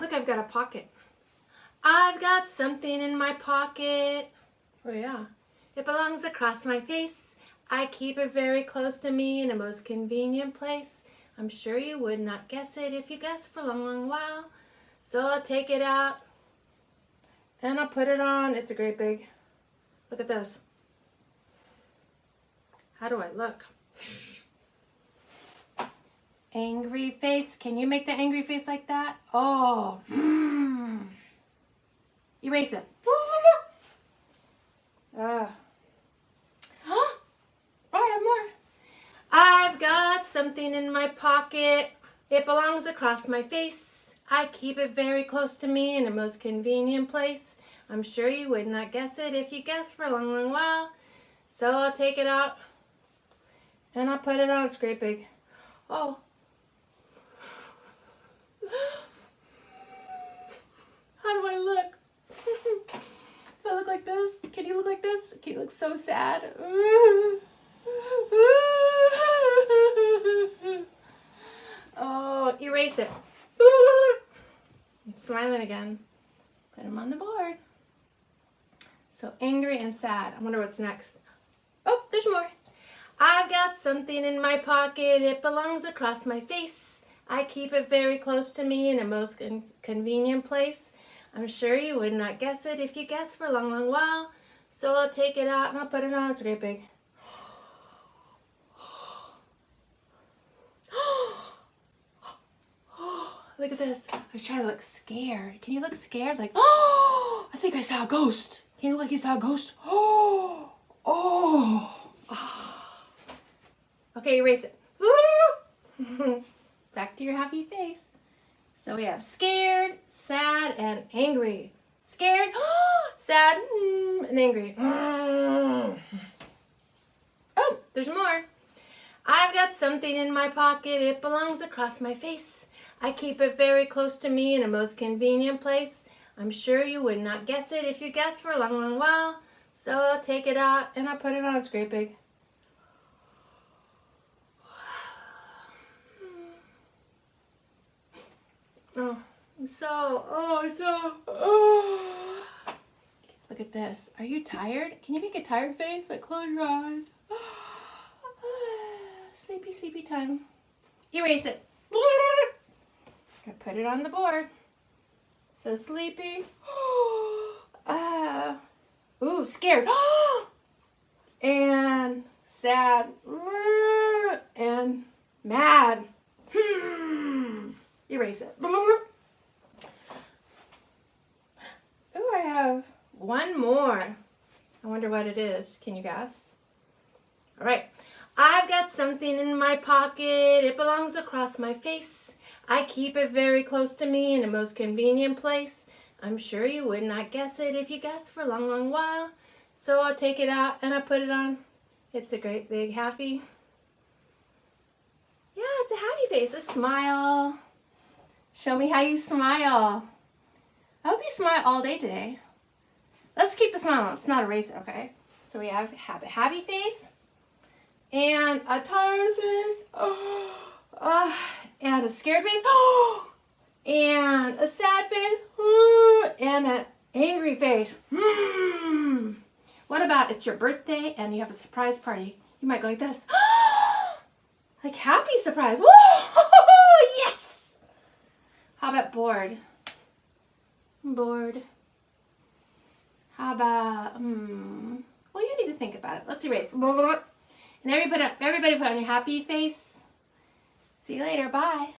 Look, I've got a pocket. I've got something in my pocket. Oh yeah. It belongs across my face. I keep it very close to me in a most convenient place. I'm sure you would not guess it if you guessed for a long, long while. So I'll take it out and I'll put it on. It's a great big, look at this. How do I look? Angry face. Can you make the angry face like that? Oh. Mm. Erase it. Ah. oh, I have more. I've got something in my pocket. It belongs across my face. I keep it very close to me in a most convenient place. I'm sure you would not guess it if you guessed for a long, long while. So I'll take it out and I'll put it on. Big. Oh. How do I look? Do I look like this? Can you look like this? Can you look so sad? Oh, erase it. I'm smiling again. Put him on the board. So angry and sad. I wonder what's next. Oh, there's more. I've got something in my pocket. It belongs across my face. I keep it very close to me in a most convenient place. I'm sure you would not guess it if you guessed for a long, long while. So I'll take it out and I'll put it on. It's great big. Look at this. I was trying to look scared. Can you look scared? Like, oh, I think I saw a ghost. Can you look like you saw a ghost? Oh, oh. Okay, erase it. Back to your happy face. So we have scared, sad, and angry. Scared, sad, mm, and angry. Mm. Oh, there's more. I've got something in my pocket. It belongs across my face. I keep it very close to me in a most convenient place. I'm sure you would not guess it if you guessed for a long, long while. So I'll take it out and I'll put it on. It's great Oh, so, oh, so, oh. Look at this. Are you tired? Can you make a tired face? Like, close your eyes. sleepy, sleepy time. Erase it. I put it on the board. So sleepy. uh, ooh, scared. and sad. And mad. Erase it. Ooh, I have one more. I wonder what it is. Can you guess? All right. I've got something in my pocket. It belongs across my face. I keep it very close to me in a most convenient place. I'm sure you would not guess it if you guessed for a long, long while. So I'll take it out and I put it on. It's a great big happy. Yeah, it's a happy face, a smile. Show me how you smile. I hope you smile all day today. Let's keep the smile on. It's not a it, okay? So we have happy, happy face and a tired face uh, and a scared face and a sad face and an angry face. Hmm. What about it's your birthday and you have a surprise party? You might go like this. like happy surprise. How about bored? Bored. How about, hmm, well, you need to think about it. Let's erase. And everybody, everybody put on your happy face. See you later. Bye.